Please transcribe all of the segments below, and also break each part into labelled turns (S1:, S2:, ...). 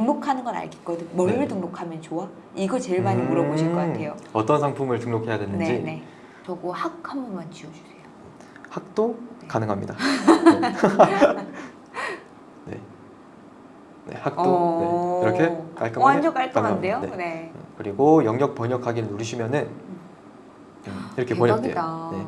S1: 등록하는 건 알겠거든. 뭘
S2: 네.
S1: 등록하면 좋아? 이거 제일 많이 물어보실 것
S2: 음,
S1: 같아요.
S2: 어떤 상품을 등록해야 되는지
S1: 네, 네. 저거 학 한 번만 지워주세요.
S2: 학도 가능합니다. 네. 네, 학도
S1: 어,
S2: 네, 이렇게 깔끔하게
S1: 완전 깔끔한데요?
S2: 네.
S1: 네.
S2: 그리고 영역 번역하기를 누르시면은 음, 이렇게 번역돼요.
S1: 대박이다.
S2: 네.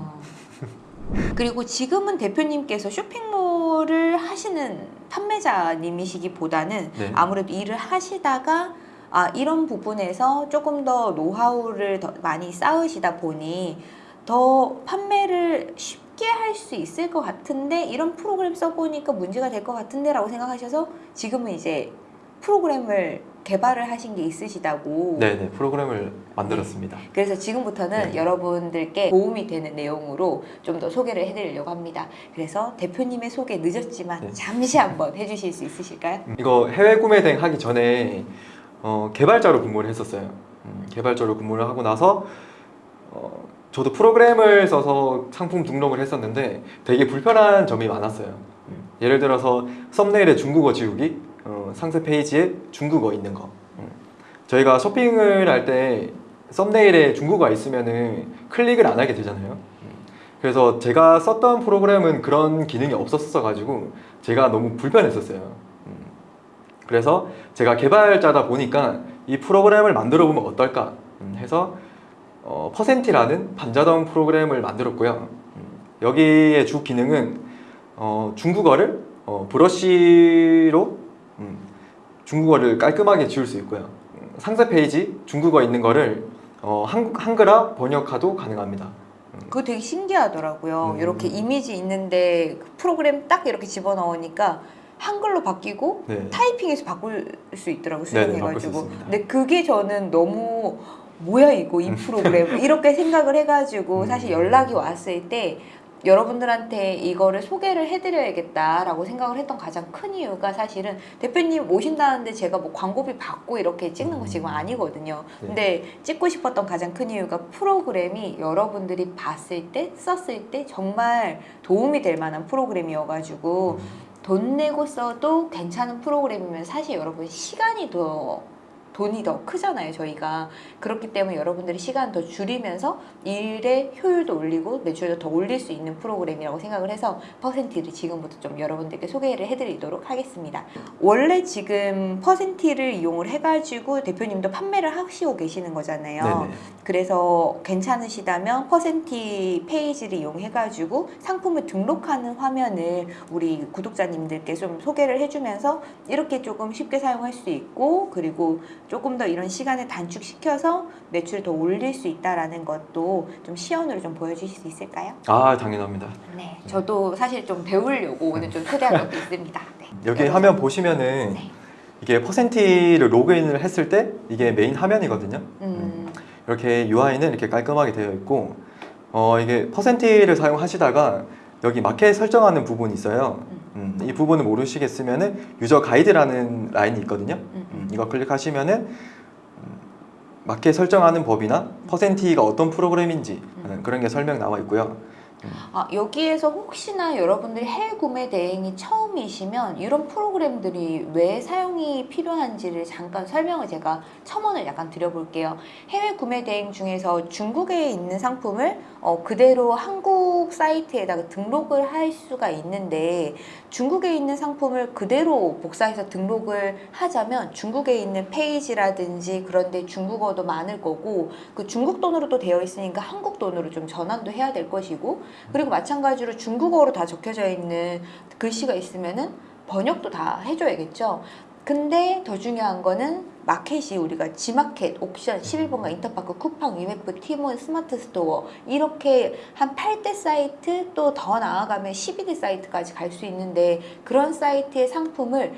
S1: 그리고 지금은 대표님께서 쇼핑몰을 하시는 판매자님이시기보다는
S2: 네.
S1: 아무래도 일을 하시다가 아, 이런 부분에서 조금 더 노하우를 더 많이 쌓으시다 보니 더 판매를 쉽게 할 수 있을 것 같은데 이런 프로그램 써보니까 문제가 될 것 같은데 라고 생각하셔서 지금은 이제 프로그램을 개발을 하신 게 있으시다고
S2: 네, 네, 프로그램을 만들었습니다.
S1: 그래서 지금부터는
S2: 네.
S1: 여러분들께 도움이 되는 내용으로 좀 더 소개를 해드리려고 합니다. 그래서 대표님의 소개 늦었지만
S2: 네.
S1: 잠시 한번 해주실 수 있으실까요?
S2: 음, 이거 해외 구매 대행 하기 전에 어, 개발자로 근무를 했었어요. 음, 개발자로 근무를 하고 나서 어, 저도 프로그램을 써서 상품 등록을 했었는데 되게 불편한 점이 많았어요. 음, 예를 들어서 썸네일에 중국어 지우기, 어, 상세 페이지에 중국어 있는 거. 음, 저희가 쇼핑을 할 때 썸네일에 중국어가 있으면은 클릭을 안 하게 되잖아요. 음, 그래서 제가 썼던 프로그램은 그런 기능이 없었어 가지고 제가 너무 불편했었어요. 음, 그래서 제가 개발자다 보니까 이 프로그램을 만들어 보면 어떨까 음, 해서 어, 퍼센티라는 반자동 프로그램을 만들었고요. 음, 여기의 주 기능은 어, 중국어를 어, 브러쉬로 음, 중국어를 깔끔하게 지울 수 있고요. 음, 상세 페이지 중국어 있는 거를 어, 한, 한글화 번역화도 가능합니다.
S1: 그거 되게 신기하더라고요.
S2: 음.
S1: 이렇게 이미지 있는데 그 프로그램 딱 이렇게 집어넣으니까 한글로 바뀌고
S2: 네.
S1: 타이핑해서 바꿀 수 있더라고요.
S2: 바꿀 수
S1: 수정해가지고.
S2: 있습니다.
S1: 근데 그게 저는 너무 뭐야 이거 이 프로그램 이렇게 생각을 해가지고
S2: 음.
S1: 사실 연락이 왔을 때 여러분들한테 이거를 소개를 해드려야겠다라고 생각을 했던 가장 큰 이유가 사실은 대표님 오신다는데 제가 뭐 광고비 받고 이렇게 찍는 거 지금 아니거든요.
S2: 네.
S1: 근데 찍고 싶었던 가장 큰 이유가 프로그램이 여러분들이 봤을 때 썼을 때 정말 도움이 될 만한 프로그램이어가지고 돈 내고 써도 괜찮은 프로그램이면 사실 여러분 시간이 더 돈이 더 크잖아요 저희가. 그렇기 때문에 여러분들이 시간 더 줄이면서 일의 효율도 올리고 매출도 더 올릴 수 있는 프로그램이라고 생각을 해서 퍼센티를 지금부터 좀 여러분들께 소개를 해드리도록 하겠습니다. 원래 지금 퍼센티를 이용을 해가지고 대표님도 판매를 하시고 계시는 거잖아요.
S2: 네네.
S1: 그래서 괜찮으시다면 퍼센티 페이지를 이용해가지고 상품을 등록하는 화면을 우리 구독자님들께 좀 소개를 해주면서 이렇게 조금 쉽게 사용할 수 있고 그리고 조금 더 이런 시간을 단축시켜서 매출을 더 올릴 수 있다라는 것도 좀 시연으로 좀 보여주실 수 있을까요?
S2: 아 당연합니다.
S1: 네, 저도 사실 좀 배우려고 오늘 좀 초대한 것도 있습니다. 네.
S2: 여기
S1: 여러분.
S2: 화면 보시면은
S1: 네.
S2: 이게 퍼센티를 로그인을 했을 때 이게 메인 화면이거든요.
S1: 음,
S2: 이렇게 UI는 이렇게 깔끔하게 되어 있고 어, 이게 퍼센티를 사용하시다가 여기 마켓 설정하는 부분이 있어요. 음, 이 부분을 모르시겠으면은 유저 가이드라는 라인이 있거든요.
S1: 음,
S2: 음, 이거 클릭하시면은 음, 마켓 설정하는 법이나 퍼센티가 어떤 프로그램인지 음, 그런 게 설명 나와 있고요.
S1: 아, 여기에서 혹시나 여러분들이 해외 구매 대행이 처음이시면 이런 프로그램들이 왜 사용이 필요한지를 잠깐 설명을 제가 첨언을 약간 드려볼게요. 해외 구매 대행 중에서 중국에 있는 상품을 어, 그대로 한국 사이트에다가 등록을 할 수가 있는데 중국에 있는 상품을 그대로 복사해서 등록을 하자면 중국에 있는 페이지라든지 그런데 중국어도 많을 거고 그 중국 돈으로도 되어 있으니까 한국 돈으로 좀 전환도 해야 될 것이고 그리고 마찬가지로 중국어로 다 적혀져 있는 글씨가 있으면은 번역도 다 해줘야겠죠. 근데 더 중요한 거는 마켓이 우리가 지마켓, 옥션, 11번가, 인터파크, 쿠팡, 위메프, 티몬, 스마트 스토어 이렇게 한 8대 사이트 또 더 나아가면 12대 사이트까지 갈 수 있는데 그런 사이트의 상품을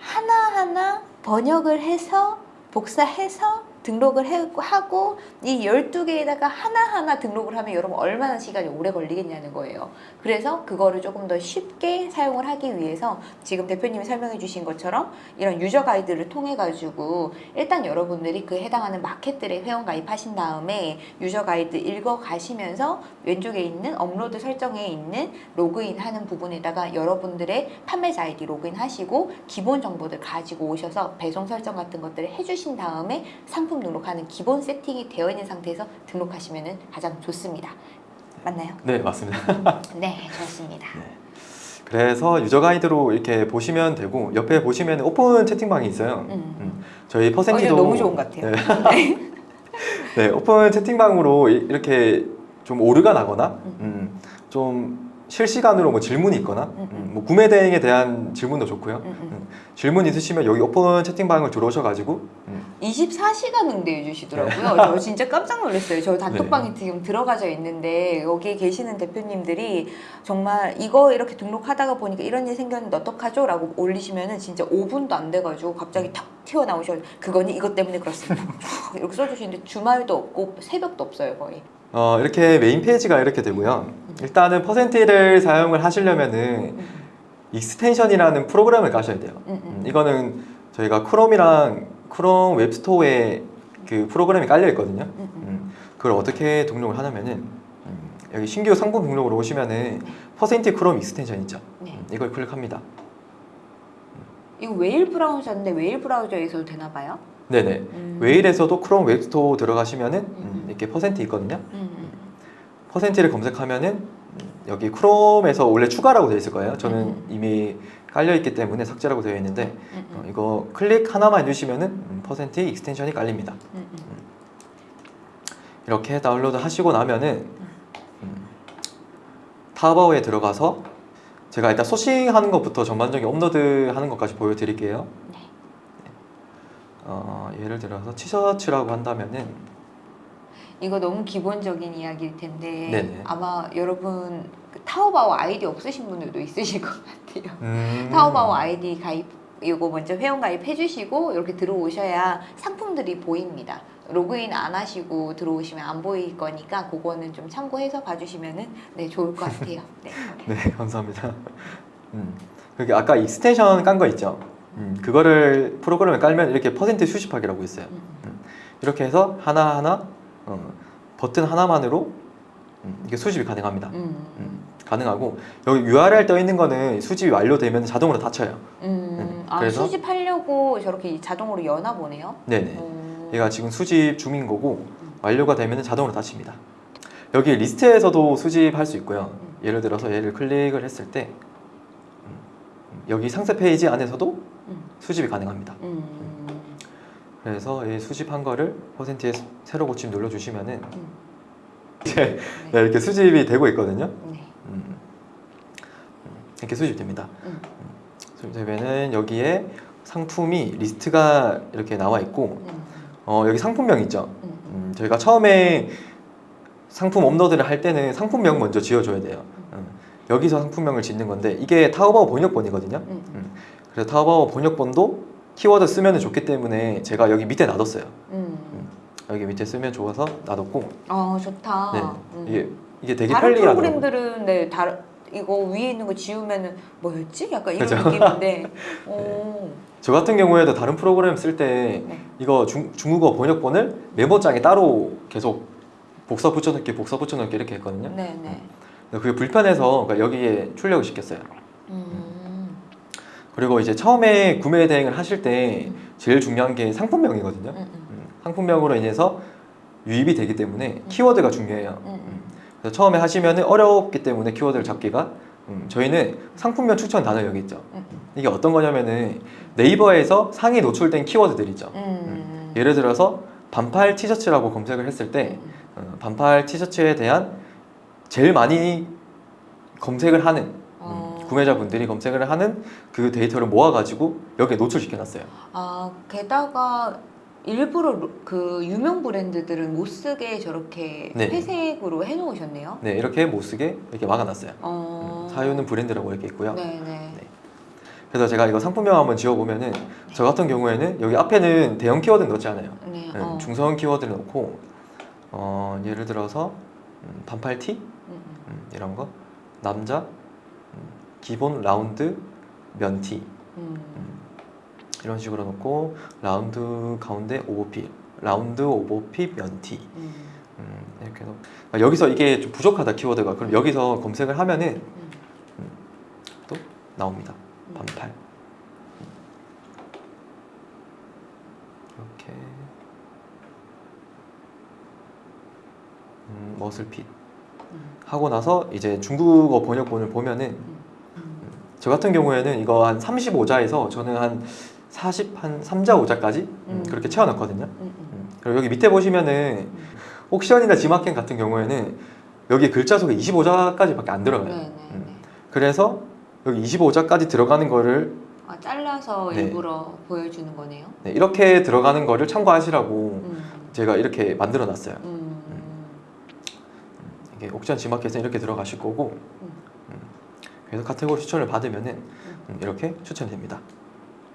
S1: 하나하나 번역을 해서 복사해서 등록을 해- 하고 이 12개에다가 하나하나 등록을 하면 여러분 얼마나 시간이 오래 걸리겠냐는 거예요. 그래서 그거를 조금 더 쉽게 사용을 하기 위해서 지금 대표님이 설명해 주신 것처럼 이런 유저 가이드를 통해 가지고 일단 여러분들이 그 해당하는 마켓들에 회원 가입하신 다음에 유저 가이드 읽어 가시면서 왼쪽에 있는 업로드 설정에 있는 로그인 하는 부분에다가 여러분들의 판매자 아이디 로그인 하시고 기본 정보들 가지고 오셔서 배송 설정 같은 것들을 해주신 다음에 상품 등록하는 기본 세팅이 되어 있는 상태에서 등록하시면 가장 좋습니다. 맞나요?
S2: 네, 맞습니다.
S1: 네, 좋습니다.
S2: 그래서 user guide로 이렇게 보시면 되고 옆에 보시면 오픈 채팅방이 있어요.
S1: 음.
S2: 음, 저희
S1: 어,
S2: 퍼센티도
S1: 너무 좋은 것 같아요.
S2: 네. 네, 오픈 채팅방으로 이- 이렇게 좀 오류가 나거나
S1: 음.
S2: 음, 좀 실시간으로 뭐 질문이 있거나
S1: 음, 음.
S2: 음, 뭐 구매 대행에 대한 질문도 좋고요.
S1: 음, 음.
S2: 질문 있으시면 여기 오픈 채팅방을 들어오셔가지고 음,
S1: 24시간 응대해 주시더라고요. 저 진짜 깜짝 놀랐어요. 저 단톡방에 지금 들어가져 있는데 여기 계시는 대표님들이 정말 이거 이렇게 등록하다가 보니까 이런 일 생겼는데 어떡하죠? 라고 올리시면 은 진짜 5분도 안 돼가지고 갑자기 탁 튀어나오셔 그거니 이것 때문에 그렇습니다. 이렇게 써주시는데 주말도 없고 새벽도 없어요 거의.
S2: 어, 이렇게 메인 페이지가 이렇게 되고요. 일단은 퍼센티를 사용을 하시려면은
S1: 음,
S2: extension이라는 프로그램을 까셔야 돼요.
S1: 음,
S2: 음,
S1: 음.
S2: 이거는 저희가 크롬이랑 크롬 웹스토어에 그 프로그램이 깔려 있거든요.
S1: 음, 음.
S2: 음, 그걸 어떻게 등록을 하냐면은 음, 여기 신규 상품 등록으로 오시면은 퍼센티 크롬 extension 있죠.
S1: 네.
S2: 음, 이걸 클릭합니다.
S1: 이거 웨일 브라우저인데 웨일 브라우저에서도 되나 봐요?
S2: 네네.
S1: 음.
S2: 웨일에서도 크롬 웹스토어 들어가시면은. 이렇게 퍼센티 있거든요.
S1: 음, 음.
S2: 퍼센티를 검색하면은 음, 여기 크롬에서 원래 추가라고 되어 있을 거예요. 저는
S1: 음.
S2: 이미 깔려 있기 때문에 삭제라고 되어 있는데
S1: 음,
S2: 어,
S1: 음.
S2: 이거 클릭 하나만 해주시면은 음, 퍼센티 extension이 깔립니다.
S1: 음, 음.
S2: 이렇게 다운로드 하시고 나면은 음, 타오바오에 들어가서 제가 일단 sourcing하는 것부터 전반적인 업로드 하는 것까지 보여드릴게요.
S1: 네.
S2: 어, 예를 들어서 티셔츠라고 한다면은
S1: 이거 너무 기본적인 이야기일 텐데
S2: 네네.
S1: 아마 여러분 그 타오바오 아이디 없으신 분들도 있으실 것 같아요.
S2: 음,
S1: 타오바오 아이디 가입 이거 먼저 회원 가입해 주시고 이렇게 들어오셔야 상품들이 보입니다. 로그인 안 하시고 들어오시면 안 보일 거니까 그거는 좀 참고해서 봐주시면은 네 좋을 것 같아요. 네.
S2: 네 감사합니다. 음, 아까 extension 깐 거 있죠. 음, 그거를 프로그램에 깔면 이렇게 퍼센티 수집하기라고 있어요.
S1: 음,
S2: 이렇게 해서 하나 하나 어, 버튼 하나만으로 음, 이게 수집이 가능합니다.
S1: 음,
S2: 음, 가능하고 여기 URL 떠 있는 거는 수집이 완료되면 자동으로 닫혀요.
S1: 음,
S2: 음,
S1: 아
S2: 그래서?
S1: 수집하려고 저렇게 자동으로 여나 보네요.
S2: 네네.
S1: 음,
S2: 얘가 지금 수집 중인 거고 완료가 되면 자동으로 닫힙니다. 여기 리스트에서도 수집할 수 있고요. 예를 들어서 얘를 클릭을 했을 때 음, 여기 상세 페이지 안에서도
S1: 음,
S2: 수집이 가능합니다.
S1: 음,
S2: 그래서 이 수집한 거를 퍼센티에 새로 고침 눌러주시면은
S1: 음.
S2: 이제 네, 이렇게 수집이 되고 있거든요.
S1: 네.
S2: 음, 음, 이렇게 수집됩니다.
S1: 음.
S2: 수집되면은 여기에 상품이 리스트가 이렇게 나와 있고
S1: 음,
S2: 어, 여기 상품명 있죠.
S1: 음, 음.
S2: 음, 저희가 처음에 상품 업로드를 할 때는 상품명 먼저 지어줘야 돼요. 음, 여기서 상품명을 짓는 건데 이게 타오바오 번역본이거든요.
S1: 음, 음.
S2: 그래서 타오바오 번역본도 키워드 쓰면 좋기 때문에 제가 여기 밑에 놔뒀어요.
S1: 음.
S2: 여기 밑에 쓰면 좋아서 놔뒀고
S1: 아 좋다.
S2: 네,
S1: 음.
S2: 이게 이게 되게
S1: 다른
S2: 편리하더라고요.
S1: 프로그램들은 네 다른 이거 위에 있는 거 지우면은 뭐였지? 약간 이런
S2: 그죠?
S1: 느낌인데. 오.
S2: 저 같은 경우에도 다른 프로그램 쓸때
S1: 네.
S2: 이거 중, 중국어 번역본을 메모장에 따로 계속 복사 붙여넣기 복사 붙여넣기 이렇게 했거든요.
S1: 네, 네.
S2: 근데 그게 불편해서 그러니까 여기에 출력을 시켰어요.
S1: 음.
S2: 그리고 이제 처음에 구매 대행을 하실 때 제일 중요한 게 상품명이거든요.
S1: 음, 음.
S2: 음, 상품명으로 인해서 유입이 되기 때문에 키워드가 중요해요. 그래서 처음에 하시면 어렵기 때문에 키워드를 잡기가 음, 저희는 상품명 추천 단어 여기 있죠.
S1: 음,
S2: 이게 어떤 거냐면은 네이버에서 상위 노출된 키워드들 있죠.
S1: 음.
S2: 예를 들어서 반팔 티셔츠라고 검색을 했을 때
S1: 음,
S2: 어, 반팔 티셔츠에 대한 제일 많이 검색을 하는 구매자분들이 검색을 하는 그 데이터를 모아가지고 여기에 노출시켜놨어요.
S1: 아 게다가 일부러 로- 그 유명 브랜드들은 못 쓰게 저렇게
S2: 네.
S1: 회색으로 해놓으셨네요.
S2: 네, 이렇게 못 쓰게 이렇게 막아놨어요.
S1: 어.
S2: 음, 사유는 브랜드라고 이렇게 있고요.
S1: 네, 네.
S2: 그래서 제가 이거 상품명 한번 지어보면은 저 같은 경우에는 여기 앞에는 대형 키워드 넣지 않아요.
S1: 네.
S2: 네,
S1: 어.
S2: 중성 키워드를 넣고 어, 예를 들어서 음, 반팔 티
S1: 음,
S2: 음, 이런 거 남자 음, 기본 라운드 면티
S1: 음.
S2: 이런 식으로 넣고 라운드 가운데 오버핏 라운드 오버핏 면티
S1: 음.
S2: 음, 이렇게 넣 아, 여기서 이게 좀 부족하다 키워드가 그럼 여기서 검색을 하면은
S1: 음.
S2: 또 나옵니다
S1: 음.
S2: 반팔 이렇게 음, 머슬핏
S1: 음.
S2: 하고 나서 이제 중국어 번역본을 보면은
S1: 음.
S2: 저 같은 경우에는 이거 한 35자에서 저는 한 40, 한 3자, 5자까지
S1: 음.
S2: 그렇게 채워놨거든요.
S1: 음. 음.
S2: 음. 그리고 여기 밑에 보시면은 옥션이나 지마켄 같은 경우에는 여기 글자 속에 25자까지밖에 안 들어가요.
S1: 네, 네,
S2: 음.
S1: 네.
S2: 그래서 여기 25자까지 들어가는 거를
S1: 아, 잘라서
S2: 네.
S1: 일부러 보여주는 거네요.
S2: 네, 이렇게 들어가는 거를 참고하시라고
S1: 음.
S2: 제가 이렇게 만들어 놨어요. 옥션 지마켓은 이렇게 들어가실 거고. 그래서 카테고리 추천을 받으면은 음, 이렇게 추천됩니다.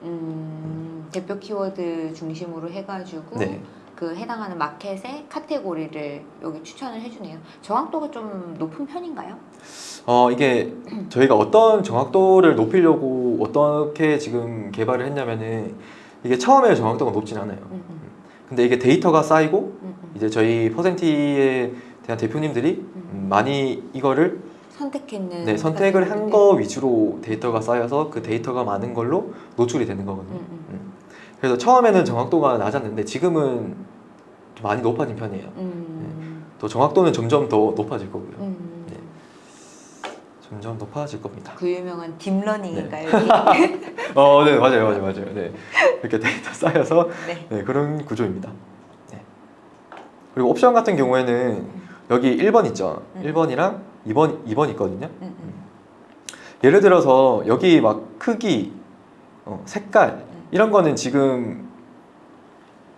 S1: 음. 대표 키워드 중심으로 해가지고
S2: 네.
S1: 그 해당하는 마켓의 카테고리를 여기 추천을 해주네요. 정확도가 좀 높은 편인가요?
S2: 어 이게 저희가 어떤 정확도를 높이려고 어떻게 지금 개발을 했냐면은 이게 처음에 정확도가 높진 않아요.
S1: 음, 음,
S2: 근데 이게 데이터가 쌓이고
S1: 음.
S2: 이제 저희 퍼센티에 대한 대표님들이 음, 많이 이거를
S1: 선택했는
S2: 네, 선택을 한. 거 위주로 데이터가 쌓여서 그 데이터가 많은 걸로 노출이 되는 거거든요.
S1: 음, 음.
S2: 그래서 처음에는 정확도가 낮았는데 지금은 좀 많이 높아진 편이에요.
S1: 음.
S2: 또 정확도는 점점 더 높아질 거고요.
S1: 음.
S2: 네. 점점 높아질 겁니다.
S1: 그 유명한 deep learning인가요? 여기?
S2: 어, 네, 맞아요, 맞아요, 맞아요. 네. 이렇게 데이터 쌓여서
S1: 네.
S2: 네, 그런 구조입니다. 네. 그리고 옵션 같은 경우에는 여기 1번 있죠.
S1: 음.
S2: 1번이랑 2번, 2번 있거든요.
S1: 음, 음.
S2: 예를 들어서 여기 막 크기, 어, 색깔 이런 거는 지금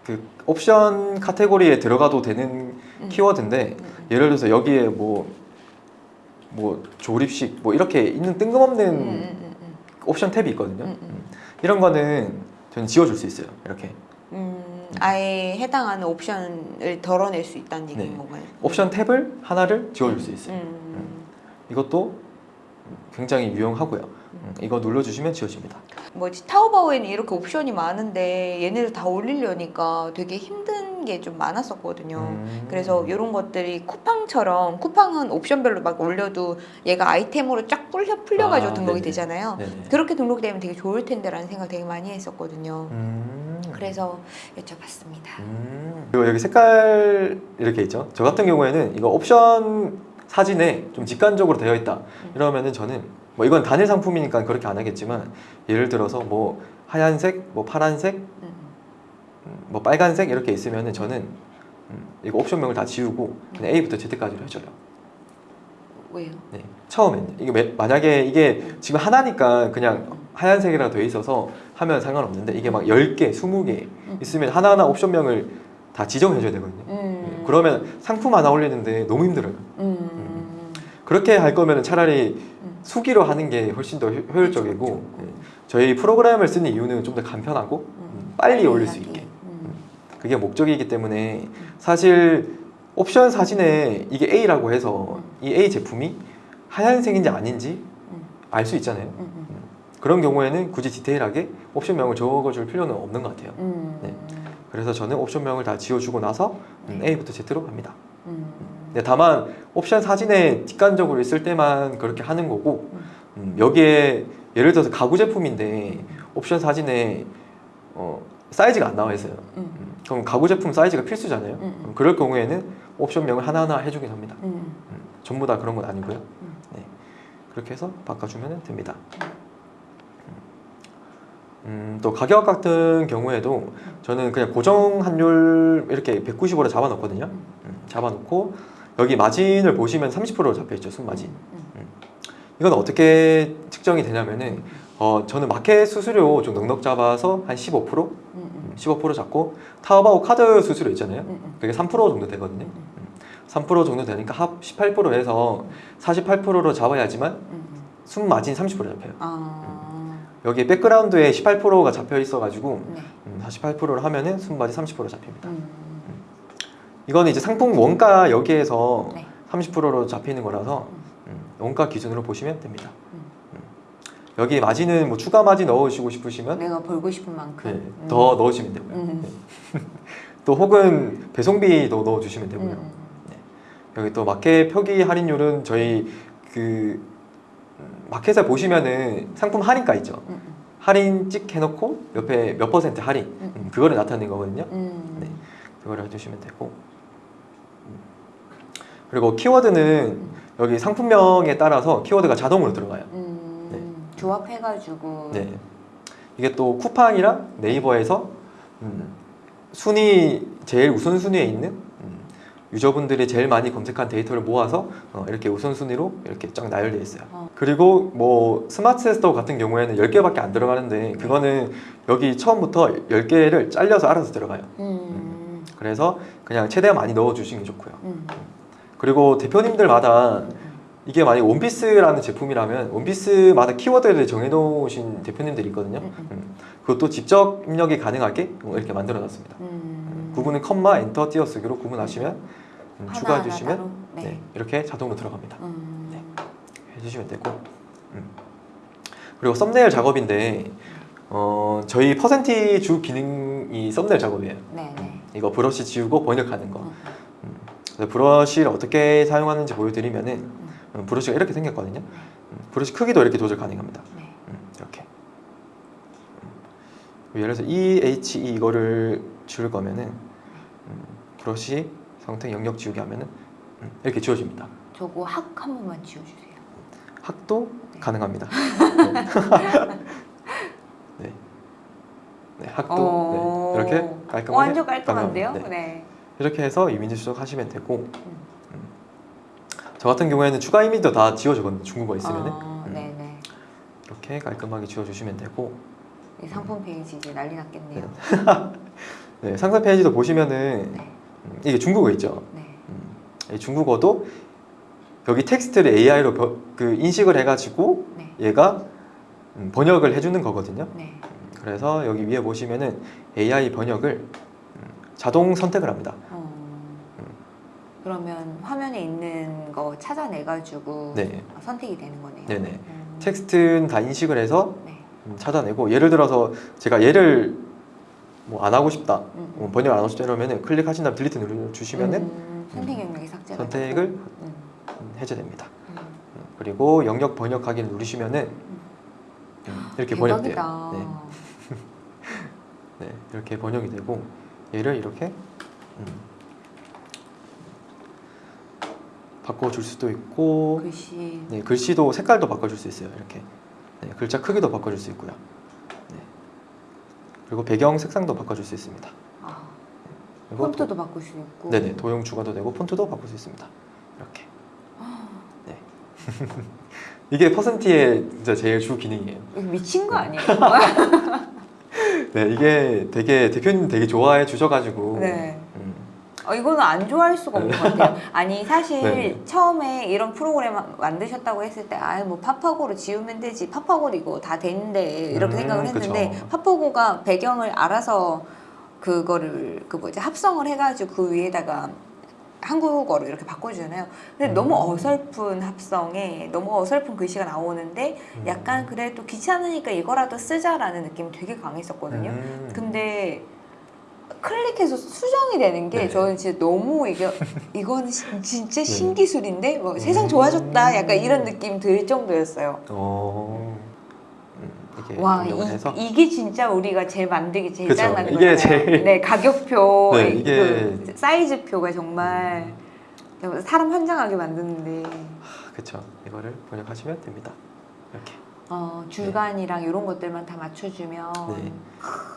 S2: 그 옵션 카테고리에 들어가도 되는
S1: 음.
S2: 키워드인데
S1: 음, 음.
S2: 예를 들어서 여기에 뭐, 뭐 조립식 뭐 이렇게 있는 뜬금없는
S1: 음, 음, 음, 음.
S2: 옵션 탭이 있거든요.
S1: 음, 음.
S2: 음. 이런 거는 저는 지워줄 수 있어요. 이렇게
S1: 음, 아예 해당하는 옵션을 덜어낼 수 있다는 얘기인
S2: 네.
S1: 건가요?
S2: 옵션 탭을 하나를 지워줄 수 있어요.
S1: 음.
S2: 이것도 굉장히 유용하고요. 음, 이거 눌러주시면 지워집니다.
S1: 뭐지 타오바오에는 이렇게 옵션이 많은데 얘네를 다 올리려니까 되게 힘든 게 좀 많았었거든요.
S2: 음.
S1: 그래서 이런 것들이 쿠팡처럼 쿠팡은 옵션별로 막 올려도 얘가 아이템으로 쫙 풀려 풀려가지고
S2: 아,
S1: 등록이
S2: 네네.
S1: 되잖아요.
S2: 네네.
S1: 그렇게 등록되면 되게 좋을 텐데 라는 생각 되게 많이 했었거든요.
S2: 음.
S1: 그래서 여쭤봤습니다.
S2: 음. 그리고 여기 색깔 이렇게 있죠. 저 같은 경우에는 이거 옵션 사진에 좀 직관적으로 되어 있다.
S1: 음.
S2: 이러면은 저는 뭐 이건 단일 상품이니까 그렇게 안 하겠지만 예를 들어서 뭐 하얀색, 뭐 파란색,
S1: 음,
S2: 음, 뭐 빨간색 이렇게 있으면은 저는 음, 이거 옵션명을 다 지우고 그냥 A부터 Z까지로 해줘요.
S1: 왜요?
S2: 네. 처음에는 이게 매- 만약에 이게 지금 하나니까 그냥 하얀색이라 돼 있어서 하면 상관없는데 이게 막 10개, 20개
S1: 음.
S2: 있으면 하나하나 옵션명을 다 지정해 줘야 되거든요.
S1: 음.
S2: 그러면 상품 하나 올리는데 너무 힘들어요.
S1: 음.
S2: 그렇게 할 거면 차라리
S1: 음.
S2: 수기로 하는 게 훨씬 더 효- 효율적이고
S1: 그렇죠.
S2: 네. 저희 프로그램을 쓰는 이유는 좀 더 간편하고 음, 빨리 올릴 수. 있게
S1: 음.
S2: 그게 목적이기 때문에 사실 옵션 사진에 이게 A라고 해서 이 A 제품이 하얀색인지 아닌지
S1: 음.
S2: 알수 있잖아요.
S1: 음. 음.
S2: 그런 경우에는 굳이 디테일하게 옵션명을 적어줄 필요는 없는 것 같아요.
S1: 음.
S2: 네. 그래서 저는 옵션명을 다 지워주고 나서 음,
S1: 네.
S2: A부터 Z로 합니다.
S1: 음.
S2: 네, 다만 옵션 사진에 뒷간적으로 있을 때만 그렇게 하는 거고 음, 여기에 예를 들어서 가구 제품인데 옵션 사진에 어, 사이즈가 안 나와 있어요.
S1: 음.
S2: 음, 그럼 가구 제품 사이즈가 필수잖아요.
S1: 음.
S2: 음, 그럴 경우에는 옵션명을 하나하나 해주긴 합니다.
S1: 음.
S2: 음, 전부 다 그런 건 아니고요.
S1: 음.
S2: 네, 그렇게 해서 바꿔주면 됩니다. 음, 또 가격 같은 경우에도 저는 그냥 고정 환율 이렇게 190으로 잡아놓거든요. 음, 잡아놓고 여기 마진을 보시면 30%로 잡혀있죠, 순마진.
S1: 음.
S2: 이건 어떻게 측정이 되냐면은 어, 저는 마켓 수수료 좀 넉넉 잡아서 한 15%?
S1: 음. 음.
S2: 음, 15% 잡고 타오바오 카드 수수료 있잖아요.
S1: 음. 음.
S2: 그게 3% 정도 되거든요.
S1: 음.
S2: 3% 정도 되니까 합 18% 해서 48%로 잡아야지만
S1: 음. 음.
S2: 순마진 30% 잡혀요.
S1: 아.
S2: 여기 백그라운드에 18%가 잡혀 있어가지고
S1: 네.
S2: 음, 48%를 하면은 순바디 30% 잡힙니다.
S1: 음.
S2: 이거는 이제 상품 원가 여기에서
S1: 네.
S2: 30%로 잡히는 거라서 음, 원가 기준으로 보시면 됩니다.
S1: 음.
S2: 음. 여기 마진은 뭐 추가 마진 넣으시고 싶으시면
S1: 내가 벌고 싶은 만큼.
S2: 네,
S1: 음.
S2: 더 넣으시면 되고요.
S1: 음.
S2: 네. 또 혹은 배송비도 넣어주시면 되고요.
S1: 음.
S2: 여기 또 마켓 표기 할인율은 저희 그 음, 마켓에 보시면은 상품 할인가 있죠.
S1: 음. 음.
S2: 할인 찍 해놓고 옆에 몇 퍼센트 할인
S1: 음.
S2: 음, 그거를 나타내는 거거든요.
S1: 음.
S2: 네. 그거를 해주시면 되고 음. 그리고 키워드는 여기 상품명에 따라서 키워드가 자동으로 들어가요.
S1: 음. 조합해가지고.
S2: 네. 이게 또 쿠팡이랑 네이버에서 음, 순위 제일 우선 순위에 있는 음, 유저분들이 제일 많이 검색한 데이터를 모아서 어, 이렇게 우선 순위로 이렇게 쫙 나열되어 있어요.
S1: 어.
S2: 그리고 뭐 스마트 스토어 같은 경우에는 10개밖에 안 들어가는데 그거는 여기 처음부터 10개를 잘려서 알아서 들어가요.
S1: 음.
S2: 그래서 그냥 최대한 많이 넣어 주시는 게 좋고요.
S1: 음.
S2: 그리고 대표님들마다
S1: 음.
S2: 이게 만약 원피스라는 제품이라면 원피스마다 키워드를 정해 놓으신 대표님들이 있거든요.
S1: 음. 음.
S2: 음, 그것도 직접 입력이 가능하게 이렇게 만들어 놨습니다.
S1: 음.
S2: 구분은 컴마 엔터 띄어쓰기로 구분하시면 음,
S1: 하나,
S2: 추가해
S1: 하나
S2: 주시면
S1: 따로? 네.
S2: 네, 이렇게 자동으로 들어갑니다.
S1: 음.
S2: 네. 해주시면 되고 음. 그리고 썸네일 작업인데 어, 저희 퍼센티 주 기능이 썸네일 작업이에요.
S1: 네. 네.
S2: 이거 브러쉬 지우고 번역하는 거.
S1: 음.
S2: 음. 브러쉬를 어떻게 사용하는지 보여드리면은 음, 브러쉬가 이렇게 생겼거든요. 음, 브러쉬 크기도 이렇게 조절 가능합니다.
S1: 네.
S2: 음, 이렇게. 음. 예를 들어서 EHE 이거를 지울 거면은 음, 브러쉬 성태 영역 지우기 하면은 음, 이렇게 지워집니다.
S1: 저거 학 한 번만 지워주세요.
S2: 학도
S1: 네.
S2: 가능합니다. 네. 네, 학도
S1: 어.
S2: 네, 이렇게 깔끔하게
S1: 완전 깔끔한데요?
S2: 가능합니다. 네.
S1: 네.
S2: 이렇게 해서 이미지 수정하시면 되고 음. 저 같은 경우에는 추가 이미지도 다 지워주거든요. 중국어 있으면은
S1: 아,
S2: 음. 이렇게 깔끔하게 지워주시면 되고
S1: 이 상품 페이지 이제 난리 났겠네요.
S2: 네, 상세 페이지도 보시면은
S1: 네.
S2: 음, 이게 중국어 있죠.
S1: 네.
S2: 음, 이 중국어도 여기 텍스트를 AI로 그 인식을 해가지고
S1: 네.
S2: 얘가 음, 번역을 해주는 거거든요.
S1: 네.
S2: 음, 그래서 여기 위에 보시면은 AI 번역을 음, 자동 선택을 합니다.
S1: 어, 그러면 화면에 있는 거 찾아내가지고
S2: 네,
S1: 선택이 되는 거네요.
S2: 네네.
S1: 음.
S2: 텍스트는 다 인식을 해서
S1: 네.
S2: 음, 찾아내고 예를 들어서 제가 얘를 뭐 안 하고 싶다,
S1: 음.
S2: 뭐 번역 안 하고 싶다 이러면은 클릭하신 다음 딜리트 눌러주시면은
S1: 음, 선택 영역이 삭제가
S2: 선택을
S1: 되고.
S2: 해제됩니다.
S1: 음.
S2: 음, 그리고 영역 번역하기를 누르시면은 음, 이렇게 번역돼요. 네. 네, 이렇게 번역이 되고 얘를 이렇게 음, 바꿔줄 수도 있고
S1: 글씨.
S2: 네, 글씨도 색깔도 바꿔줄 수 있어요. 이렇게 네, 글자 크기도 바꿔줄 수 있고요. 네. 그리고 배경 색상도 바꿔줄 수 있습니다.
S1: 아, 폰트도 바꿀 수 있고.
S2: 도, 네네 도형 추가도 되고 폰트도 바꿀 수 있습니다. 이렇게 네. 이게 퍼센티의 진짜 제일 주 기능이에요.
S1: 미친 거 아니에요?
S2: 네, 이게 되게 대표님 되게 좋아해 주셔가지고
S1: 네.
S2: 음,
S1: 어, 이거는 안 좋아할 수가 없는 것 같아요. 아니 사실
S2: 네.
S1: 처음에 이런 프로그램 만드셨다고 했을 때 아예 뭐 파파고로 지우면 되지 파파고 이거 다 되는데 이렇게
S2: 음,
S1: 생각을 했는데
S2: 그쵸.
S1: 파파고가 배경을 알아서 그거를 그 뭐지 합성을 해가지고 그 위에다가 한국어로 이렇게 바꿔주잖아요. 근데
S2: 음.
S1: 너무 어설픈 합성에 너무 어설픈 글씨가 나오는데
S2: 음.
S1: 약간 그래도 귀찮으니까 이거라도 쓰자라는 느낌이 되게 강했었거든요.
S2: 음.
S1: 근데 클릭해서 수정이 되는 게
S2: 네.
S1: 저는 진짜 너무 이게 이거는 시- 진짜
S2: 네.
S1: 신기술인데 뭐 세상
S2: 음.
S1: 좋아졌다 약간 이런 느낌 들 정도였어요.
S2: 어, 음, 이게
S1: 와
S2: 번역을 해서
S1: 이, 게 진짜 우리가 제일 만들기 제일
S2: 그쵸. 짜증난 게
S1: 거예요.
S2: 제일-
S1: 네 가격표,
S2: 네,
S1: 그
S2: 이게-
S1: 사이즈표가 정말 사람 환장하게 만드는데
S2: 그쵸 이거를 번역하시면 됩니다. 이렇게
S1: 어, 자간이랑 이런 것들만 다 맞춰주면
S2: 네.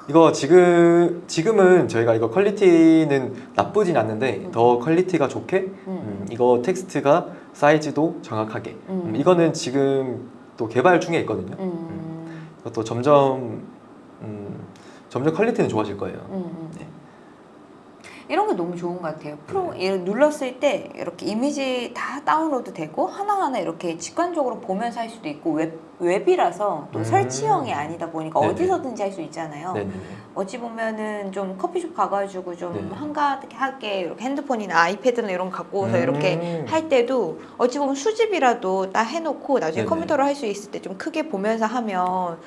S2: 이거 지금 지금은 저희가 이거 퀄리티는 나쁘진 않는데
S1: 음.
S2: 더 퀄리티가 좋게
S1: 음,
S2: 음, 이거 텍스트가 사이즈도 정확하게
S1: 음.
S2: 음, 이거는 지금 또 개발 중에 있거든요.
S1: 음,
S2: 이것도 점점 음, 점점 퀄리티는 좋아질 거예요.
S1: 음, 음.
S2: 네.
S1: 이런 게 너무 좋은 것 같아요. 프로 얘를 눌렀을 때 이렇게 이미지 다 다운로드 되고 하나하나 이렇게 직관적으로 보면서 할 수도 있고 웹, 웹이라서 또
S2: 음.
S1: 설치형이 아니다 보니까
S2: 네네.
S1: 어디서든지 할 수 있잖아요.
S2: 네네네.
S1: 어찌 보면은 좀 커피숍 가가지고 좀
S2: 네.
S1: 한가하게 이렇게 핸드폰이나 아이패드나 이런 거 갖고 와서
S2: 음.
S1: 이렇게 할 때도 어찌 보면 수집이라도 딱 해놓고 나중에
S2: 네네.
S1: 컴퓨터로 할 수 있을 때 좀 크게 보면서 하면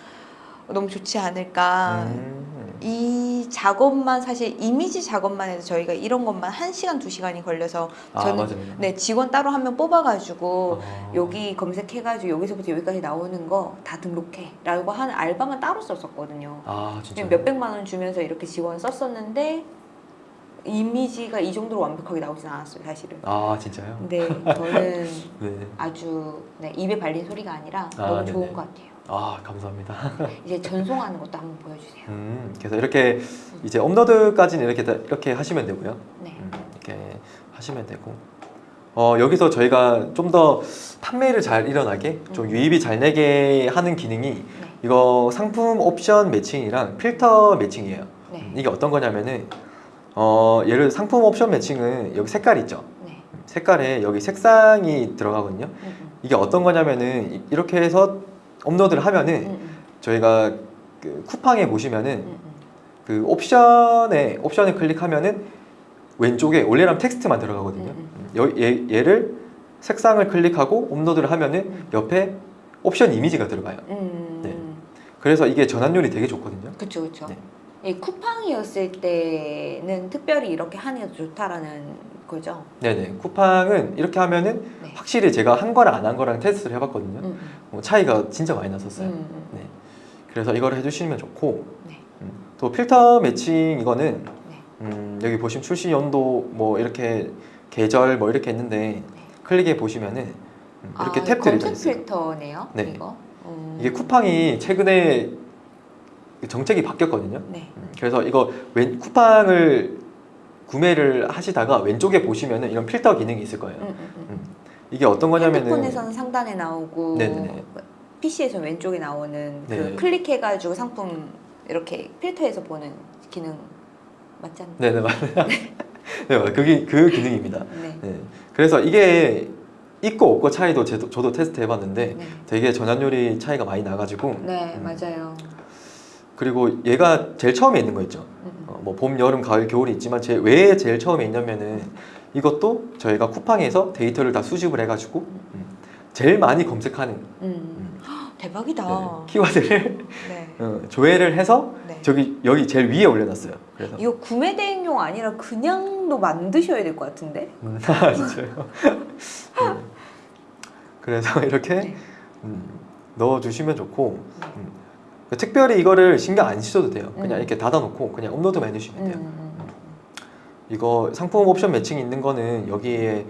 S1: 너무 좋지 않을까.
S2: 음.
S1: 이 작업만 사실 이미지 작업만 해도 저희가 이런 것만 한 시간 두 시간이 걸려서
S2: 아
S1: 저는
S2: 맞아요.
S1: 네 직원 따로 한 명 뽑아가지고
S2: 아.
S1: 여기 검색해가지고 여기서부터 여기까지 나오는 거 다 등록해 라고 하는 알바만 따로 썼었거든요.
S2: 아 진짜.
S1: 몇 백만 원 주면서 이렇게 직원 썼었는데 이미지가 이 정도로 완벽하게 나오진 않았어요 사실은.
S2: 아 진짜요?
S1: 근데 저는
S2: 네.
S1: 아주 네, 입에 발린 소리가 아니라
S2: 아,
S1: 너무
S2: 네네.
S1: 좋은 것 같아요.
S2: 아 감사합니다.
S1: 이제 전송하는 것도 한번 보여주세요.
S2: 음, 그래서 이렇게 이제 업로드까지는 이렇게 다- 이렇게 하시면 되고요.
S1: 네.
S2: 음, 이렇게 하시면 되고 어, 여기서 저희가 좀 더 판매를 잘 일어나게 좀
S1: 음.
S2: 유입이 잘 내게 하는 기능이
S1: 네.
S2: 이거 상품 옵션 매칭이랑 필터 매칭이에요.
S1: 네.
S2: 이게 어떤 거냐면은 어, 예를 상품 옵션 매칭은 여기 색깔 있죠.
S1: 네.
S2: 색깔에 여기 색상이 들어가거든요.
S1: 음, 음.
S2: 이게 어떤 거냐면은 이- 이렇게 해서 업로드를 하면은
S1: 음, 음.
S2: 저희가 그 쿠팡에 보시면은
S1: 음, 음.
S2: 그 옵션에 옵션을 클릭하면은 왼쪽에 원래라면 텍스트만 들어가거든요. 얘, 얘를 색상을 클릭하고 업로드를 하면은
S1: 음.
S2: 옆에 옵션 이미지가 들어가요.
S1: 음.
S2: 네. 그래서 이게 전환율이 되게 좋거든요.
S1: 그쵸 그쵸.
S2: 네.
S1: 이 쿠팡이었을 때는 특별히 이렇게 하는 게 좋다라는 거죠.
S2: 네네. 쿠팡은 이렇게 하면은
S1: 네.
S2: 확실히 제가 한 거랑 안 한 거랑 테스트를 해봤거든요.
S1: 음, 음.
S2: 뭐 차이가 진짜 많이 났었어요.
S1: 음, 음.
S2: 네. 그래서 이걸 해주시면 좋고
S1: 네.
S2: 음, 또 필터 매칭 이거는
S1: 네.
S2: 음, 여기 보시면 출시 연도 뭐 이렇게 계절 뭐 이렇게 있는데 클릭해 보시면은 음, 이렇게
S1: 아,
S2: 탭들이 있어요.
S1: 필터네요.
S2: 네.
S1: 이거. 음.
S2: 이게 쿠팡이 최근에 정책이 바뀌었거든요.
S1: 네.
S2: 음, 그래서 이거 왼 쿠팡을 구매를 하시다가 왼쪽에 보시면은 이런 필터 기능이 있을 거예요.
S1: 음, 음, 음.
S2: 이게 어떤 거냐면은
S1: 핸드폰에서는 상단에 나오고
S2: 네네네.
S1: PC에서 왼쪽에 나오는 그
S2: 네.
S1: 클릭해가지고 상품 이렇게 필터해서 보는 기능 맞지 않나요?
S2: 네네 맞아요. 네. 그게 그 기능입니다.
S1: 네.
S2: 네. 그래서 이게 있고 없고 차이도 저도 테스트 해봤는데
S1: 네.
S2: 되게 전환율이 차이가 많이 나가지고
S1: 네,
S2: 음.
S1: 맞아요.
S2: 그리고 얘가 제일 처음에 있는 거 있죠.
S1: 음, 음.
S2: 어, 뭐 봄, 여름, 가을, 겨울이 있지만 제, 왜 제일 처음에 있냐면은 이것도 저희가 쿠팡에서 데이터를 다 수집을 해가지고 음, 제일 많이 검색하는
S1: 음. 헉, 대박이다.
S2: 네, 키워드를
S1: 네.
S2: 어, 조회를 해서
S1: 네.
S2: 저기 여기 제일 위에 올려놨어요. 그래서
S1: 이거 구매 대행용 아니라 그냥도 만드셔야 될 것 같은데?
S2: 음, 아, 진짜요. 네. 그래서 이렇게
S1: 네.
S2: 음, 넣어주시면 좋고 음, 특별히 이거를 신경 안 쓰셔도 돼요. 그냥
S1: 음.
S2: 이렇게 닫아놓고 그냥 업로드만 해주시면
S1: 음,
S2: 돼요.
S1: 음,
S2: 이거 상품 옵션 매칭 있는 거는 여기에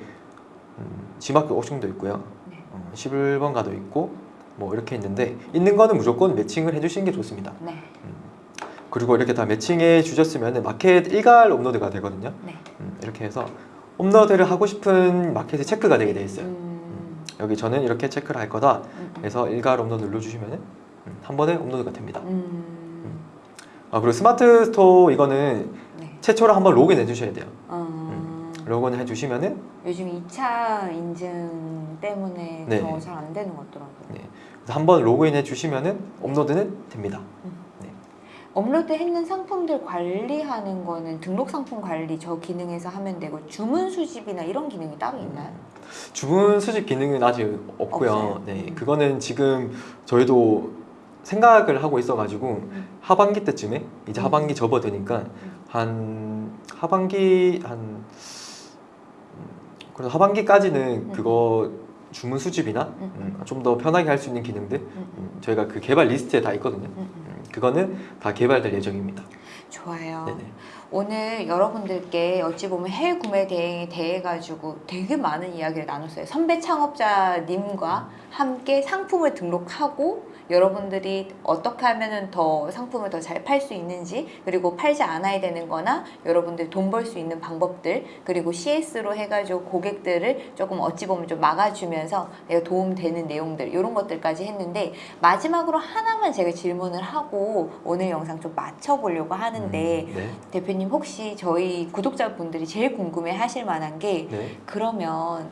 S2: 음, 지마크 옵션도 있고요.
S1: 네.
S2: 어, 11번가도 있고 뭐 이렇게 있는데 있는 거는 무조건 매칭을 해주시는 게 좋습니다.
S1: 네.
S2: 그리고 이렇게 다 매칭해 주셨으면 마켓 일괄 업로드가 되거든요.
S1: 네.
S2: 음, 이렇게 해서 업로드를 하고 싶은 마켓이 체크가 되게 돼 있어요.
S1: 음,
S2: 여기 저는 이렇게 체크를 할 거다.
S1: 음, 음.
S2: 해서 일괄 업로드 눌러주시면은 한 번에 업로드가 됩니다.
S1: 음,
S2: 아 그리고 스마트 스토어 이거는
S1: 네.
S2: 최초로 한번 로그인 해주셔야 돼요.
S1: 음,
S2: 로그인 해주시면은
S1: 요즘 2차 인증 때문에
S2: 네.
S1: 더 잘 안 되는 것 같더라고요.
S2: 네. 한번 로그인 해주시면은 업로드는 됩니다.
S1: 업로드 했는 상품들 관리하는 거는 등록 상품 관리 저 기능에서 하면 되고 주문 수집이나 이런 기능이 따로 있나요?
S2: 주문 수집 기능은 아직 없고요.
S1: 없어요?
S2: 네,
S1: 음.
S2: 그거는 지금 저희도 생각을 하고 있어가지고
S1: 음.
S2: 하반기 때쯤에 이제
S1: 음.
S2: 하반기 접어드니까 한 하반기 한 음, 그래서 하반기까지는
S1: 음.
S2: 그거 주문 수집이나
S1: 음.
S2: 좀더 편하게 할 수 있는 기능들
S1: 음, 음,
S2: 음, 저희가 그 개발 리스트에 다 있거든요.
S1: 음, 음.
S2: 음, 그거는 다 개발될 예정입니다.
S1: 좋아요.
S2: 네네.
S1: 오늘 여러분들께 어찌 보면 해외 구매 대행에 대해 가지고 되게 많은 이야기를 나눴어요. 선배 창업자님과 함께 상품을 등록하고 여러분들이 어떻게 하면은 더 상품을 더 잘 팔 수 있는지 그리고 팔지 않아야 되는 거나 여러분들 돈벌 수 있는 방법들 그리고 CS로 해가지고 고객들을 조금 어찌 보면 좀 막아주면서 내가 도움되는 내용들 이런 것들까지 했는데 마지막으로 하나만 제가 질문을 하고 오늘 영상 좀 맞춰보려고 하는데
S2: 음, 네.
S1: 대표님 혹시 저희 구독자분들이 제일 궁금해 하실 만한 게
S2: 네.
S1: 그러면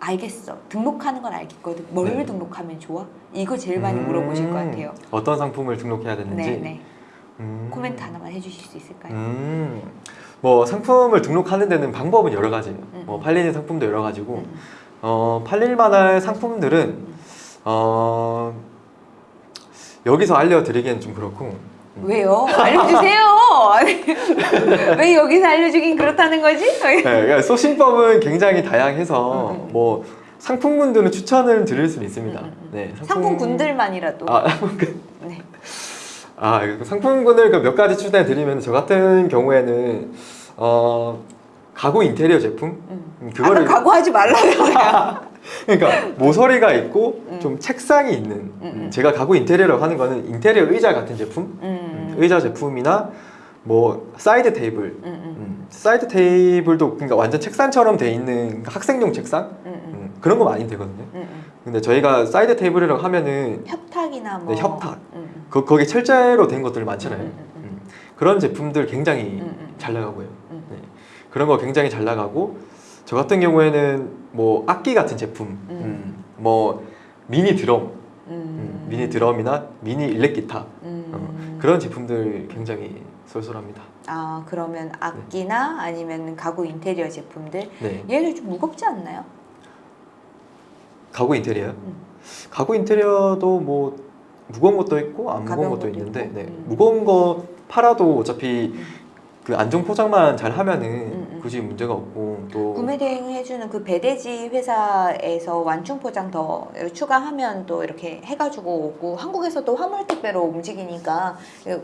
S1: 알겠어 등록하는 건 알겠거든 뭘
S2: 네.
S1: 등록하면 좋아? 이거 제일 많이
S2: 음,
S1: 물어보실 것 같아요
S2: 어떤 상품을 등록해야 되는지.
S1: 네네
S2: 음.
S1: 코멘트 하나만 해주실 수 있을까요?
S2: 음. 뭐 상품을 등록하는 데는 방법은 여러 가지예요.
S1: 음.
S2: 뭐 팔리는 상품도 여러 가지고
S1: 음,
S2: 어, 팔릴 만한 상품들은 어, 여기서 알려드리기엔 좀 그렇고
S1: 왜요? 알려주세요 왜 여기서 알려주긴 그렇다는 거지?
S2: 네, 그러니까 소신법은 굉장히 다양해서
S1: 음.
S2: 뭐 상품군들은 추천을 드릴 수는 있습니다.
S1: 음, 음, 음.
S2: 네,
S1: 상품 군들만이라도
S2: 아, 상품군.
S1: 네.
S2: 아, 그 상품군을 그 몇 가지 추천해 드리면 저 같은 경우에는 어, 가구 인테리어 제품
S1: 음.
S2: 음,
S1: 아까
S2: 그거를
S1: 가구 하지 말라고
S2: 그러니까 모서리가 있고
S1: 음.
S2: 좀 책상이 있는
S1: 음, 음.
S2: 제가 가구 인테리어라고 하는 거는 인테리어 의자 같은 제품
S1: 음,
S2: 의자 제품이나 뭐 사이드 테이블
S1: 음, 음,
S2: 음, 사이드 테이블도 그러니까 완전 책상처럼 돼 있는 학생용 책상
S1: 음, 음,
S2: 음, 그런 거 많이 되거든요
S1: 음, 음.
S2: 근데 저희가 사이드 테이블이라고 하면은
S1: 협탁이나 뭐
S2: 네, 협탁.
S1: 음, 음.
S2: 그, 거기 철제로 된 것들 많잖아요
S1: 음, 음, 음.
S2: 음, 그런 제품들 굉장히
S1: 음, 음.
S2: 잘 나가고요
S1: 음.
S2: 네. 그런 거 굉장히 잘 나가고 저 같은 경우에는 뭐 악기 같은 제품
S1: 음.
S2: 음, 뭐 미니 드럼
S1: 음.
S2: 음, 미니 드럼이나 미니 일렉 기타
S1: 음.
S2: 어, 그런 제품들 굉장히 쏠쏠합니다.
S1: 아 그러면 악기나 아니면 가구 인테리어 제품들
S2: 네,
S1: 얘들 좀 무겁지 않나요?
S2: 가구 인테리어.
S1: 음.
S2: 가구 인테리어도 뭐 무거운 것도 있고 안 무거운 것도
S1: 것도
S2: 있는데. 네,
S1: 음.
S2: 무거운 거 팔아도 어차피
S1: 음.
S2: 그 안정 포장만 잘 하면은. 굳이 문제가 없고 또
S1: 구매 대행 해주는 그 배대지 회사에서 완충 포장 더 추가하면 또 이렇게 해가지고 오고 한국에서도 화물 택배로 움직이니까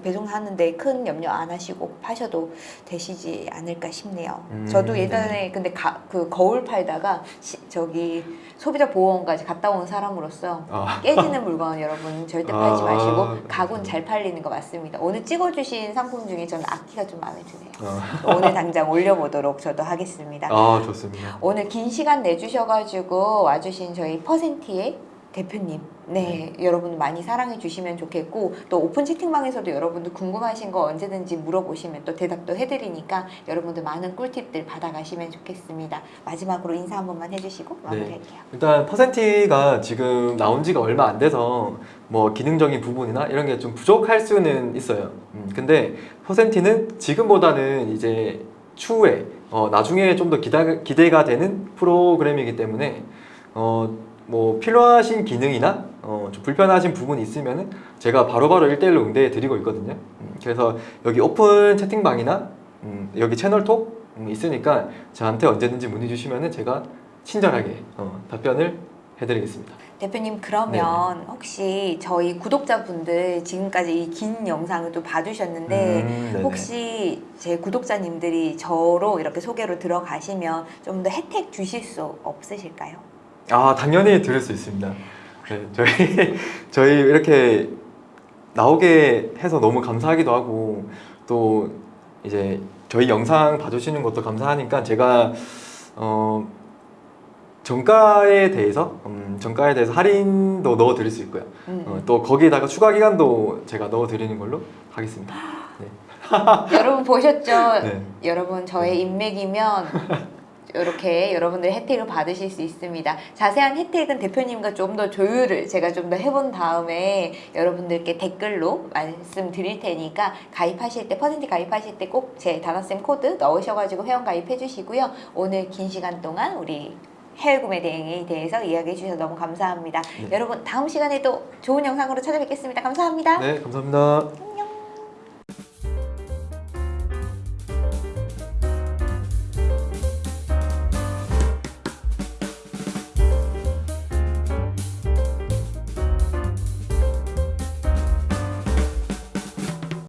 S1: 배송하는데 큰 염려 안 하시고 파셔도 되시지 않을까 싶네요.
S2: 음,
S1: 저도 예전에 근데 가, 그 거울 팔다가 시- 저기 소비자 보호원까지 갔다 온 사람으로서
S2: 아,
S1: 깨지는 물건 여러분 절대 팔지
S2: 아,
S1: 마시고. 가구는 잘 팔리는 거 맞습니다. 오늘 찍어주신 상품 중에 저는 악기가 좀 마음에 드네요.
S2: 어,
S1: 오늘 당장 올려보도록 저도 하겠습니다.
S2: 아 좋습니다.
S1: 오늘 긴 시간 내주셔가지고 와주신 저희 퍼센티의 대표님, 네, 여러분 많이 사랑해 주시면 좋겠고 또 오픈 채팅방에서도 여러분들 궁금하신 거 언제든지 물어보시면 또 대답도 해드리니까 여러분들 많은 꿀팁들 받아가시면 좋겠습니다. 마지막으로 인사 한 번만 해주시고 마무리할게요.
S2: 일단 퍼센티가 지금 나온 지가 얼마 안 돼서 뭐 기능적인 부분이나 이런 게 좀 부족할 수는 있어요. 음, 근데 퍼센티는 지금보다는 이제 추후에 어, 나중에 좀 더 기대가 되는 프로그램이기 때문에 어, 뭐 필요하신 기능이나 어, 좀 불편하신 부분이 있으면은 제가 바로바로 1대1로 응대해 드리고 있거든요. 음, 그래서 여기 오픈 채팅방이나 음, 여기 채널톡 음, 있으니까 저한테 언제든지 문의 주시면은 제가 친절하게 어, 답변을 해드리겠습니다.
S1: 대표님 그러면 혹시 저희 구독자분들 지금까지 이 긴 영상을 또 봐주셨는데
S2: 음.
S1: 혹시 제 구독자님들이 저로 이렇게 소개로 들어가시면 좀 더 혜택 주실 수 없으실까요?
S2: 아 당연히 들을 수 있습니다. 네, 저희 저희 이렇게 나오게 해서 너무 감사하기도 하고 또 이제 저희 영상 봐주시는 것도 감사하니까 제가 어 정가에 대해서 음, 정가에 대해서 할인도 넣어 드릴 수 있고요.
S1: 음.
S2: 어, 또 거기에다가 추가 기간도 제가 넣어 드리는 걸로 하겠습니다.
S1: 여러분 보셨죠?
S2: 네.
S1: 여러분 저의 인맥이면 이렇게 여러분들 혜택을 받으실 수 있습니다. 자세한 혜택은 대표님과 좀 더 조율을 제가 좀 더 해본 다음에 여러분들께 댓글로 말씀드릴 테니까 가입하실 때 퍼센트 가입하실 때 꼭 제 다나쌤 코드 넣으셔가지고 회원 가입해 주시고요. 오늘 긴 시간 동안 우리 해외 구매 대행에 대해서 이야기해 주셔서 너무 감사합니다.
S2: 네.
S1: 여러분 다음 시간에도 좋은 영상으로 찾아뵙겠습니다. 감사합니다.
S2: 네, 감사합니다.